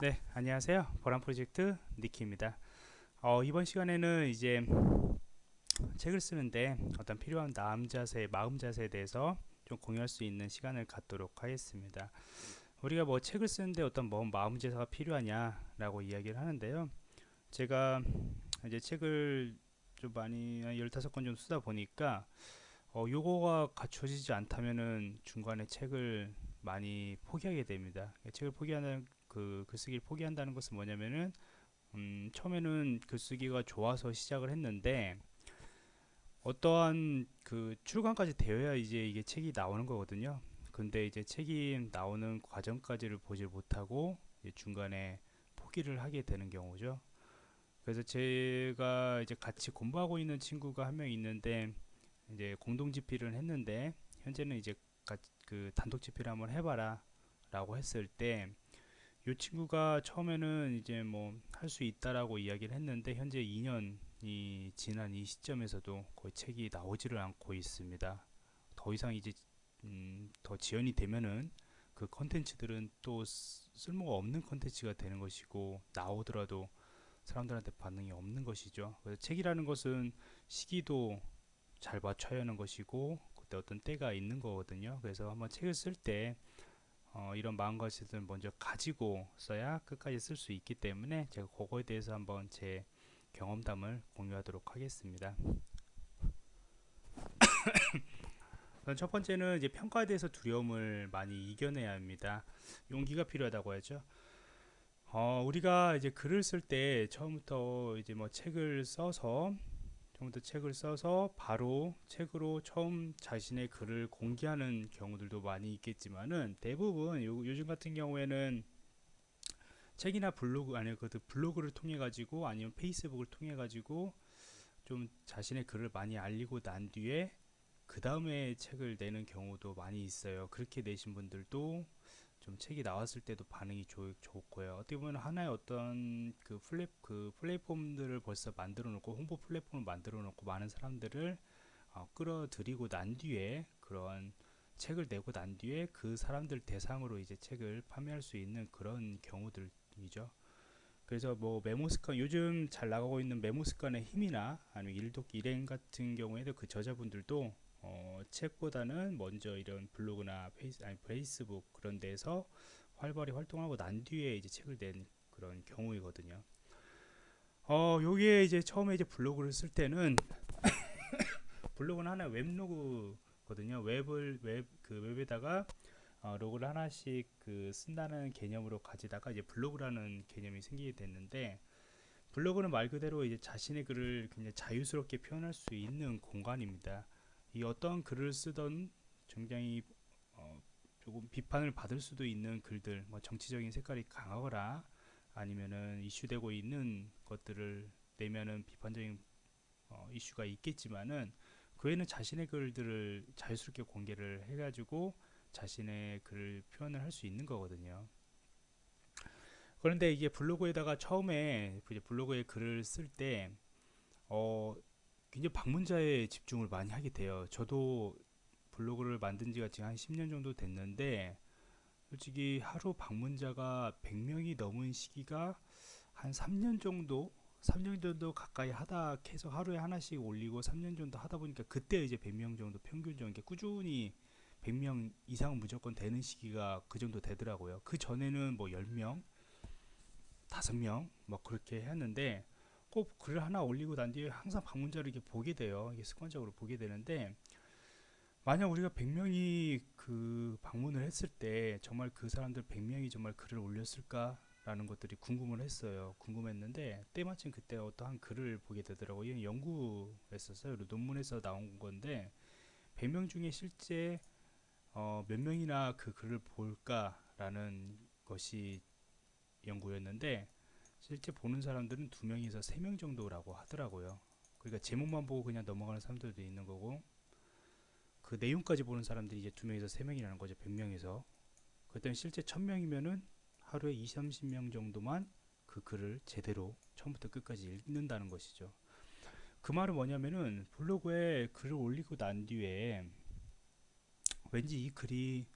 네 안녕하세요. 보람 프로젝트 니키입니다. 어, 이번 시간에는 이제 책을 쓰는데 어떤 필요한 마음 자세 마음 자세에 대해서 좀 공유할 수 있는 시간을 갖도록 하겠습니다. 우리가 뭐 책을 쓰는데 어떤 뭐 마음 자세가 필요하냐 라고 이야기를 하는데요. 제가 이제 책을 좀 많이 15권 좀 쓰다 보니까 어, 요거가 갖춰지지 않다면은 중간에 책을 많이 포기하게 됩니다. 책을 포기하는 그 글쓰기를 포기한다는 것은 뭐냐면은 음, 처음에는 글쓰기가 좋아서 시작을 했는데 어떠한 그 출간까지 되어야 이제 이게 책이 나오는 거거든요. 근데 이제 책이 나오는 과정까지를 보질 못하고 중간에 포기를 하게 되는 경우죠. 그래서 제가 이제 같이 공부하고 있는 친구가 한 명 있는데 이제 공동 집필을 했는데 현재는 이제 그 단독 집필을 한번 해봐라 라고 했을 때 이 친구가 처음에는 이제 뭐 할 수 있다라고 이야기를 했는데 현재 2년이 지난 이 시점에서도 거의 책이 나오지를 않고 있습니다. 더 이상 이제 음, 더 지연이 되면은 그 컨텐츠들은 또 쓸모가 없는 컨텐츠가 되는 것이고 나오더라도 사람들한테 반응이 없는 것이죠. 그래서 책이라는 것은 시기도 잘 맞춰야 하는 것이고 그때 어떤 때가 있는 거거든요. 그래서 한번 책을 쓸 때 어, 이런 마음가짐을 먼저 가지고 써야 끝까지 쓸 수 있기 때문에 제가 그거에 대해서 한번 제 경험담을 공유하도록 하겠습니다. 첫 번째는 이제 평가에 대해서 두려움을 많이 이겨내야 합니다. 용기가 필요하다고 하죠. 어, 우리가 이제 글을 쓸 때 처음부터 이제 뭐 책을 써서 처음부터 책을 써서 바로 책으로 처음 자신의 글을 공개하는 경우들도 많이 있겠지만은 대부분 요, 요즘 같은 경우에는 책이나 블로그 아니면 그 블로그를 통해 가지고 아니면 페이스북을 통해 가지고 좀 자신의 글을 많이 알리고 난 뒤에 그 다음에 책을 내는 경우도 많이 있어요. 그렇게 내신 분들도 좀 책이 나왔을 때도 반응이 좋, 좋고요. 어떻게 보면 하나의 어떤 그 플랫 그 플랫폼들을 벌써 만들어 놓고 홍보 플랫폼을 만들어 놓고 많은 사람들을 어, 끌어들이고 난 뒤에 그런 책을 내고 난 뒤에 그 사람들 대상으로 이제 책을 판매할 수 있는 그런 경우들이죠. 그래서 뭐 메모습관 요즘 잘 나가고 있는 메모습관의 힘이나 아니면 일독 일행 같은 경우에도 그 저자분들도 어, 책보다는 먼저 이런 블로그나 페이스, 아니, 페이스북 그런 데서 활발히 활동하고 난 뒤에 이제 책을 낸 그런 경우이거든요. 어, 요게 이제 처음에 이제 블로그를 쓸 때는 블로그는 하나 weblog거든요. 웹을 웹 그 웹에다가 어, log를 하나씩 그 쓴다는 개념으로 가지다가 이제 블로그라는 개념이 생기게 됐는데 블로그는 말 그대로 이제 자신의 글을 굉장히 자유스럽게 표현할 수 있는 공간입니다. 이 어떤 글을 쓰던 굉장히 어, 조금 비판을 받을 수도 있는 글들 뭐 정치적인 색깔이 강하거나 아니면은 이슈되고 있는 것들을 내면은 비판적인 어, 이슈가 있겠지만은 그 외에는 자신의 글들을 자유스럽게 공개를 해가지고 자신의 글을 표현을 할 수 있는 거거든요. 그런데 이게 블로그에다가 처음에 블로그에 글을 쓸때 어, 굉장히 방문자에 집중을 많이 하게 돼요. 저도 블로그를 만든 지가 지금 한 10년 정도 됐는데 솔직히 하루 방문자가 100명이 넘은 시기가 한 3년 정도 3년 정도 가까이 하다 계속 하루에 하나씩 올리고 3년 정도 하다 보니까 그때 이제 100명 정도 평균적인 꾸준히 100명 이상 무조건 되는 시기가 그 정도 되더라고요. 그 전에는 뭐 10명, 5명 뭐 그렇게 했는데 꼭 글을 하나 올리고 난 뒤에 항상 방문자를 이렇게 보게 돼요. 이게 습관적으로 보게 되는데 만약 우리가 100명이 그 방문을 했을 때 정말 그 사람들 100명이 정말 글을 올렸을까? 라는 것들이 궁금을 했어요. 궁금했는데 때마침 그때 어떠한 글을 보게 되더라고요. 연구했었어요. 논문에서 나온 건데 100명 중에 실제 어, 몇 명이나 그 글을 볼까라는 것이 연구였는데 실제 보는 사람들은 두 명에서 세 명 정도라고 하더라고요. 그러니까 제목만 보고 그냥 넘어가는 사람들도 있는 거고 그 내용까지 보는 사람들이 이제 두 명에서 세 명이라는 거죠. 100명에서. 그때는 실제 1000명이면은 하루에 20, 30명 정도만 그 글을 제대로 처음부터 끝까지 읽는다는 것이죠. 그 말은 뭐냐면은 블로그에 글을 올리고 난 뒤에 왠지 이 글이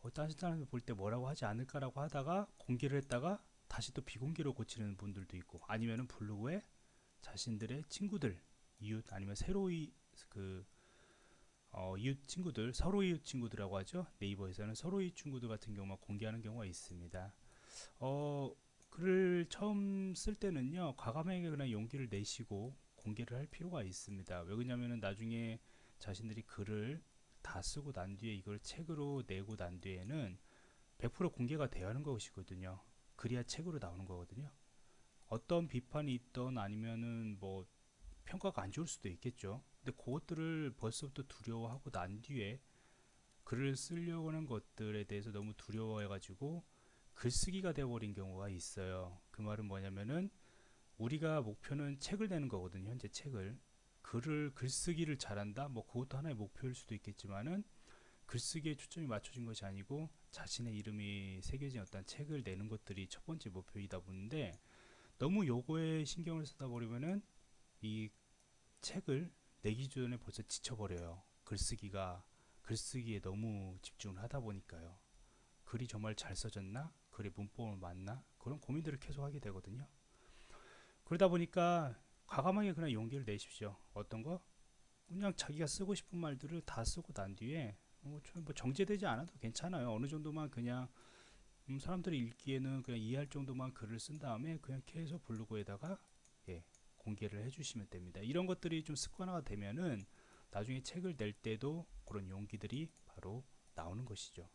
어, 다른 사람이 볼 때 뭐라고 하지 않을까라고 하다가 공개를 했다가 다시 또 비공개로 고치는 분들도 있고 아니면은 블로그에 자신들의 친구들 이웃 아니면 새로이 그 어, 이웃 친구들 서로 이웃 친구들이라고 하죠. 네이버에서는 서로 이웃 친구들 같은 경우만 공개하는 경우가 있습니다. 어, 글을 처음 쓸 때는요 과감하게 그냥 용기를 내시고 공개를 할 필요가 있습니다. 왜 그러냐면은 나중에 자신들이 글을 다 쓰고 난 뒤에 이걸 책으로 내고 난 뒤에는 100% 공개가 되어야 하는 것이거든요 그래야 책으로 나오는 거거든요. 어떤 비판이 있던 아니면은 뭐 평가가 안 좋을 수도 있겠죠. 근데 그것들을 벌써부터 두려워하고 난 뒤에 글을 쓰려고 하는 것들에 대해서 너무 두려워해 가지고 글쓰기가 되어버린 경우가 있어요. 그 말은 뭐냐면은 우리가 목표는 책을 내는 거거든요 현재 책을. 글을 글쓰기를 잘한다? 뭐 그것도 하나의 목표일 수도 있겠지만은 글쓰기에 초점이 맞춰진 것이 아니고 자신의 이름이 새겨진 어떤 책을 내는 것들이 첫 번째 목표이다 보는데 너무 요거에 신경을 쓰다 버리면은 이 책을 내기 전에 벌써 지쳐버려요. 글쓰기가 글쓰기에 너무 집중을 하다 보니까요. 글이 정말 잘 써졌나? 글의 문법은 맞나? 그런 고민들을 계속 하게 되거든요. 그러다 보니까 과감하게 그냥 용기를 내십시오. 어떤 거? 그냥 자기가 쓰고 싶은 말들을 다 쓰고 난 뒤에 뭐, 뭐 정제되지 않아도 괜찮아요. 어느 정도만 그냥 음, 사람들이 읽기에는 그냥 이해할 정도만 글을 쓴 다음에 그냥 계속 블로그에다가 예, 공개를 해주시면 됩니다. 이런 것들이 좀 습관화가 되면은 나중에 책을 낼 때도 그런 용기들이 바로 나오는 것이죠.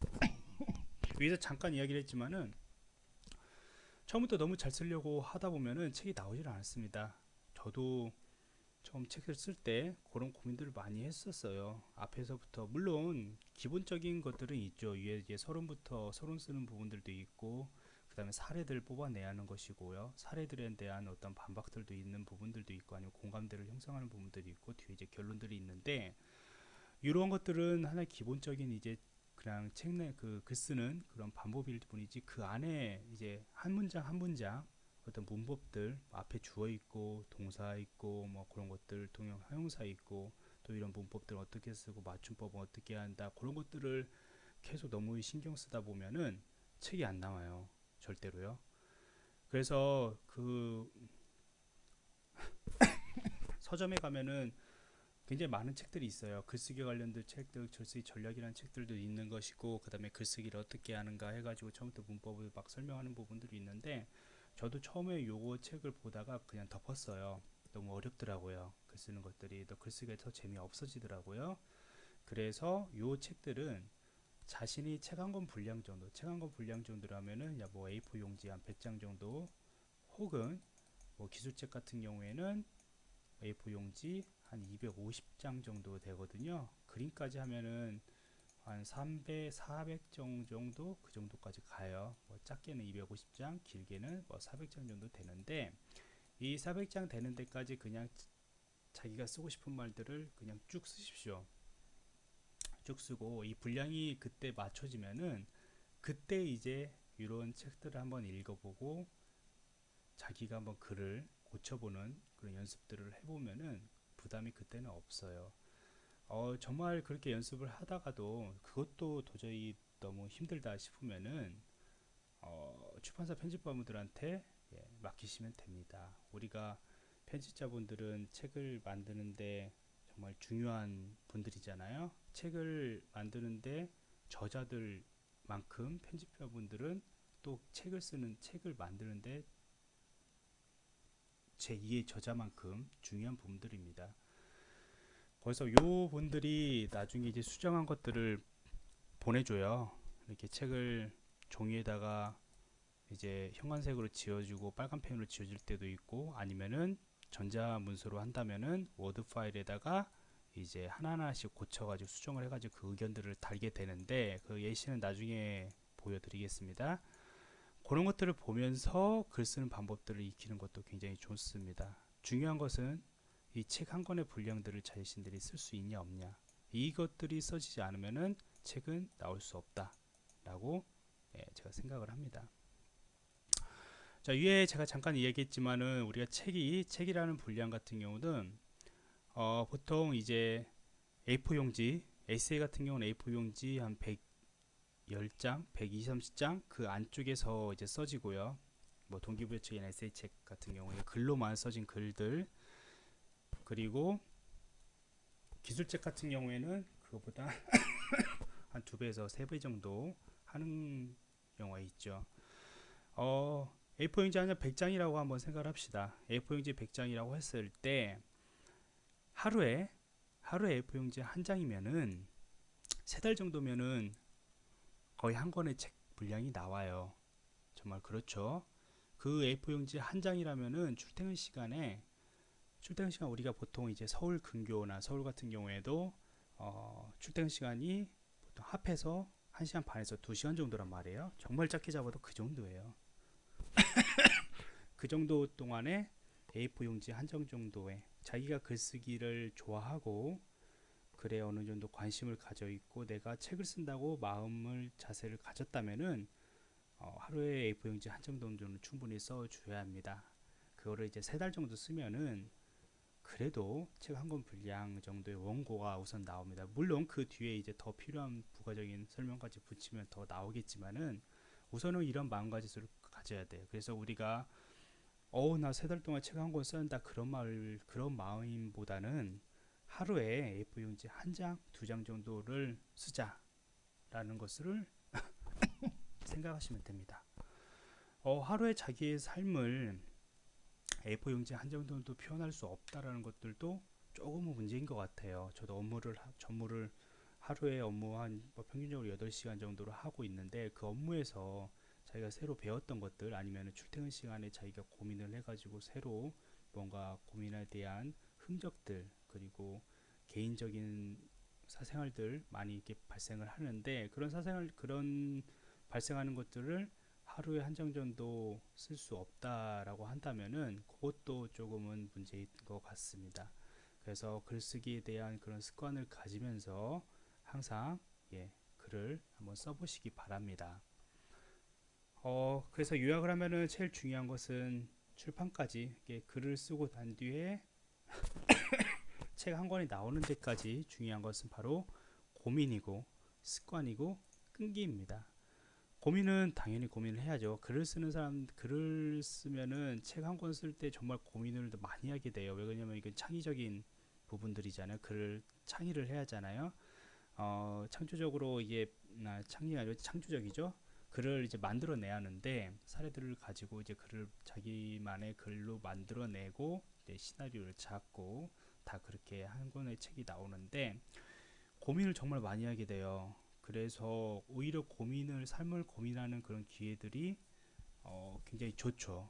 위에서 잠깐 이야기를 했지만은 처음부터 너무 잘 쓰려고 하다 보면은 책이 나오질 않았습니다. 저도 처음 책을 쓸 때 그런 고민들을 많이 했었어요. 앞에서부터 물론 기본적인 것들은 있죠. 위에 이제 서론부터 서론 쓰는 부분들도 있고 그 다음에 사례들 뽑아내야 하는 것이고요. 사례들에 대한 어떤 반박들도 있는 부분들도 있고 아니면 공감대를 형성하는 부분들이 있고 뒤에 이제 결론들이 있는데 이런 것들은 하나의 기본적인 이제 그냥 책 내 그 글 쓰는 그런 방법일 뿐이지 그 안에 이제 한 문장 한 문장 어떤 문법들 앞에 주어 있고 동사 있고 뭐 그런 것들 동형 형용사 있고 또 이런 문법들 어떻게 쓰고 맞춤법은 어떻게 한다 그런 것들을 계속 너무 신경 쓰다 보면은 책이 안 나와요 절대로요 그래서 그 서점에 가면은 굉장히 많은 책들이 있어요. 글쓰기 관련된 책들, 글쓰기 전략이라는 책들도 있는 것이고, 그 다음에 글쓰기를 어떻게 하는가 해가지고 처음부터 문법을 막 설명하는 부분들이 있는데, 저도 처음에 요거 책을 보다가 그냥 덮었어요. 너무 어렵더라고요. 글 쓰는 것들이 더 글쓰기가 더 재미 없어지더라고요. 그래서 요 책들은 자신이 책 한 권 분량 정도, 책 한 권 분량 정도라면은 야뭐 A4 용지 한 100장 정도, 혹은 뭐 기술책 같은 경우에는 A4 용지 한 250장 정도 되거든요. 그림까지 하면은 한 300, 400장 정도 그 정도까지 가요. 뭐 작게는 250장, 길게는 뭐 400장 정도 되는데 이 400장 되는 데까지 그냥 자기가 쓰고 싶은 말들을 그냥 쭉 쓰십시오. 쭉 쓰고 이 분량이 그때 맞춰지면은 그때 이제 이런 책들을 한번 읽어보고 자기가 한번 글을 고쳐보는 그런 연습들을 해보면은 부담이 그때는 없어요. 어, 정말 그렇게 연습을 하다가도 그것도 도저히 너무 힘들다 싶으면은 어, 출판사 편집자분들한테 예, 맡기시면 됩니다. 우리가 편집자분들은 책을 만드는데 정말 중요한 분들이잖아요. 책을 만드는데 저자들만큼 편집자분들은 또 책을 쓰는 책을 만드는데 제2의 저자만큼 중요한 부분들입니다. 그래서 요 분들이 나중에 이제 수정한 것들을 보내줘요. 이렇게 책을 종이에다가 이제 형광색으로 지워주고 빨간 펜으로 지워질 때도 있고 아니면은 전자 문서로 한다면은 워드 파일에다가 이제 하나하나씩 고쳐가지고 수정을 해가지고 그 의견들을 달게 되는데 그 예시는 나중에 보여드리겠습니다. 그런 것들을 보면서 글 쓰는 방법들을 익히는 것도 굉장히 좋습니다. 중요한 것은 이 책 한 권의 분량들을 자신들이 쓸 수 있냐 없냐 이것들이 써지지 않으면 책은 나올 수 없다 라고 예, 제가 생각을 합니다. 자 위에 제가 잠깐 이야기했지만은 우리가 책이 책이라는 분량 같은 경우는 어, 보통 이제 A4 용지 에세이 같은 경우는 A4 용지 한 100, 10장, 120장 그 안쪽에서 이제 써지고요. 뭐 동기부여책이나 에세이 책 같은 경우에 글로만 써진 글들 그리고 기술책 같은 경우에는 그거보다 한 두 배에서 세 배 정도 하는 경우가 있죠. 어, A4 용지 한 100장이라고 한번 생각을 합시다. A4 용지 100장이라고 했을 때 하루에 하루에 A4 용지 한 장이면은 세 달 정도면은 거의 한 권의 책 분량이 나와요. 정말 그렇죠. 그 A4 용지 한 장이라면은 출퇴근 시간에 출퇴근 시간 우리가 보통 이제 서울 근교나 서울 같은 경우에도 어, 출퇴근 시간이 보통 합해서 1시간 반에서 2시간 정도란 말이에요. 정말 짧게 잡아도 그 정도예요. 그 정도 동안에 A4 용지 한장 정도에 자기가 글쓰기를 좋아하고 글에 어느 정도 관심을 가져 있고 내가 책을 쓴다고 마음을 자세를 가졌다면은 어, 하루에 A4 용지 한장 정도는 충분히 써줘야 합니다. 그거를 이제 세 달 정도 쓰면은 그래도 책 한 권 분량 정도의 원고가 우선 나옵니다. 물론 그 뒤에 이제 더 필요한 부가적인 설명까지 붙이면 더 나오겠지만은 우선은 이런 마음가짐을 가져야 돼요. 그래서 우리가 어우 나 세 달 동안 책 한 권 쓴다 그런 말 그런 마음보다는 하루에 A4 용지 한 장, 두 장 정도를 쓰자 라는 것을 생각하시면 됩니다. 어, 하루에 자기의 삶을 A4 용지 한장 정도 표현할 수 없다라는 것들도 조금은 문제인 것 같아요. 저도 업무를 전무를 하루에 업무 한 뭐 평균적으로 8시간 정도로 하고 있는데 그 업무에서 자기가 새로 배웠던 것들 아니면 출퇴근 시간에 자기가 고민을 해가지고 새로 뭔가 고민에 대한 흔적들 그리고 개인적인 사생활들 많이 이렇게 발생을 하는데 그런 사생활 그런 발생하는 것들을 하루에 한장 정도 쓸 수 없다라고 한다면은 그것도 조금은 문제인 것 같습니다. 그래서 글쓰기에 대한 그런 습관을 가지면서 항상 예, 글을 한번 써보시기 바랍니다. 어, 그래서 요약을 하면은 제일 중요한 것은 출판까지 글을 쓰고 난 뒤에 책 한 권이 나오는 데까지 중요한 것은 바로 고민이고 습관이고 끈기입니다. 고민은 당연히 고민을 해야죠. 글을 쓰는 사람, 글을 쓰면은 책 한 권 쓸 때 정말 고민을 많이 하게 돼요. 왜 그러냐면 이건 창의적인 부분들이잖아요. 글을 창의를 해야 하잖아요. 어, 창조적으로 이게 아, 창의가 아니라 창조적이죠. 글을 이제 만들어내야 하는데 사례들을 가지고 이제 글을 자기만의 글로 만들어내고 시나리오를 잡고 다 그렇게 한 권의 책이 나오는데 고민을 정말 많이 하게 돼요. 그래서 오히려 고민을 삶을 고민하는 그런 기회들이 어, 굉장히 좋죠.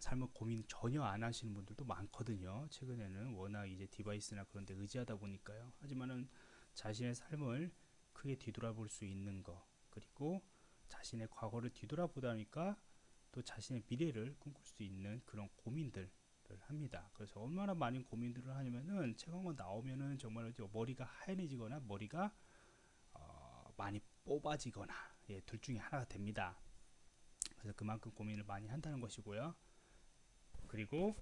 삶을 고민 전혀 안 하시는 분들도 많거든요. 최근에는 워낙 이제 디바이스나 그런 데 의지하다 보니까요. 하지만은 자신의 삶을 크게 뒤돌아볼 수 있는 거 그리고 자신의 과거를 뒤돌아보다니까 또 자신의 미래를 꿈꿀 수 있는 그런 고민들을 합니다. 그래서 얼마나 많은 고민들을 하냐면은 책한권 나오면은 정말 머리가 하얘지거나 머리가 어 많이 뽑아지거나 예, 둘 중에 하나가 됩니다. 그래서 그만큼 고민을 많이 한다는 것이고요. 그리고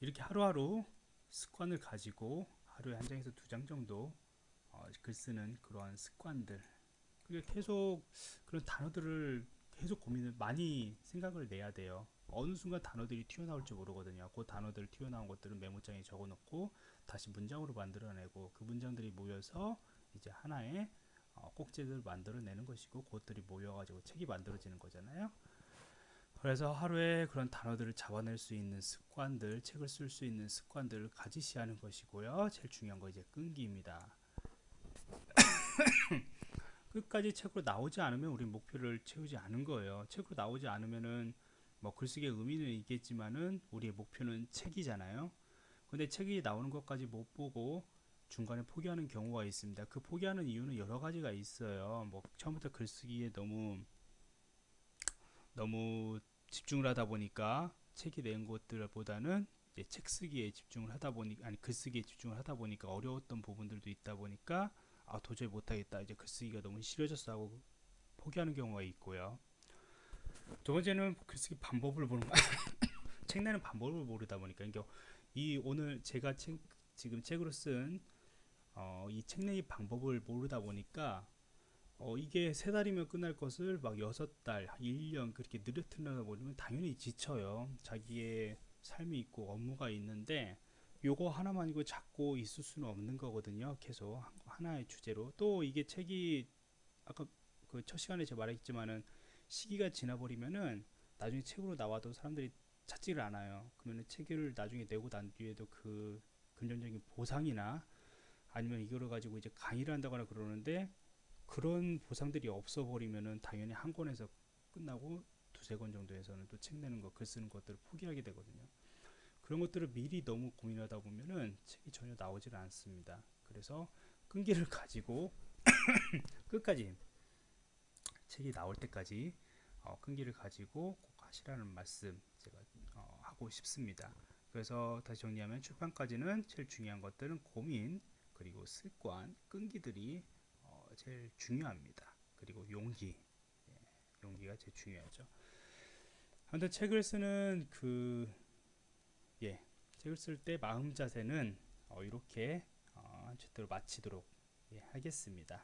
이렇게 하루하루 습관을 가지고 하루에 한 장에서 두 장 정도 어, 글 쓰는 그러한 습관들 그게 계속 그런 단어들을 계속 고민을 많이 생각을 내야 돼요. 어느 순간 단어들이 튀어나올지 모르거든요. 그 단어들 튀어나온 것들은 메모장에 적어놓고 다시 문장으로 만들어내고 그 문장들이 모여서 이제 하나의 어, 꼭지를 만들어내는 것이고 그것들이 모여가지고 책이 만들어지는 거잖아요. 그래서 하루에 그런 단어들을 잡아낼 수 있는 습관들, 책을 쓸 수 있는 습관들을 가지시 하는 것이고요. 제일 중요한 거 이제 끈기입니다. 끝까지 책으로 나오지 않으면 우리 목표를 채우지 않은 거예요. 책으로 나오지 않으면은 뭐 글쓰기의 의미는 있겠지만은 우리의 목표는 책이잖아요. 근데 책이 나오는 것까지 못 보고 중간에 포기하는 경우가 있습니다. 그 포기하는 이유는 여러 가지가 있어요. 뭐 처음부터 글쓰기에 너무 너무 집중을 하다 보니까 책이 낸 것들보다는 책 쓰기에 집중을 하다 보니 아니 글쓰기에 집중을 하다 보니까 어려웠던 부분들도 있다 보니까 아 도저히 못하겠다 이제 글쓰기가 너무 싫어졌어 하고 포기하는 경우가 있고요 두 번째는 글쓰기 방법을 모르는 책 내는 방법을 모르다 보니까 그러니까 이 오늘 제가 책, 지금 책으로 쓴 어, 이 책 내기 방법을 모르다 보니까 어, 이게 세 달이면 끝날 것을 막 여섯 달, 1년 그렇게 느려뜨리다 보면 당연히 지쳐요. 자기의 삶이 있고 업무가 있는데 요거 하나만 이거 잡고 있을 수는 없는 거거든요. 계속 하나의 주제로 또 이게 책이 아까 그 첫 시간에 제가 말했지만은 시기가 지나버리면은 나중에 책으로 나와도 사람들이 찾지를 않아요. 그러면 책을 나중에 내고 난 뒤에도 그 금전적인 보상이나 아니면 이거를 가지고 이제 강의를 한다거나 그러는데 그런 보상들이 없어 버리면은 당연히 한 권에서 끝나고 두세 권 정도에서는 또 책 내는 거, 글 쓰는 것들을 포기하게 되거든요. 그런 것들을 미리 너무 고민하다 보면은 책이 전혀 나오질 않습니다. 그래서 끈기를 가지고 끝까지 책이 나올 때까지 어, 끈기를 가지고 꼭 하시라는 말씀 제가 어, 하고 싶습니다. 그래서 다시 정리하면 출판까지는 제일 중요한 것들은 고민 그리고 습관 끈기들이 어, 제일 중요합니다. 그리고 용기 예, 용기가 제일 중요하죠. 한데 책을 쓰는 그 예, 책을 쓸 때 마음 자세는 어, 이렇게 어, 제대로 마치도록 예, 하겠습니다.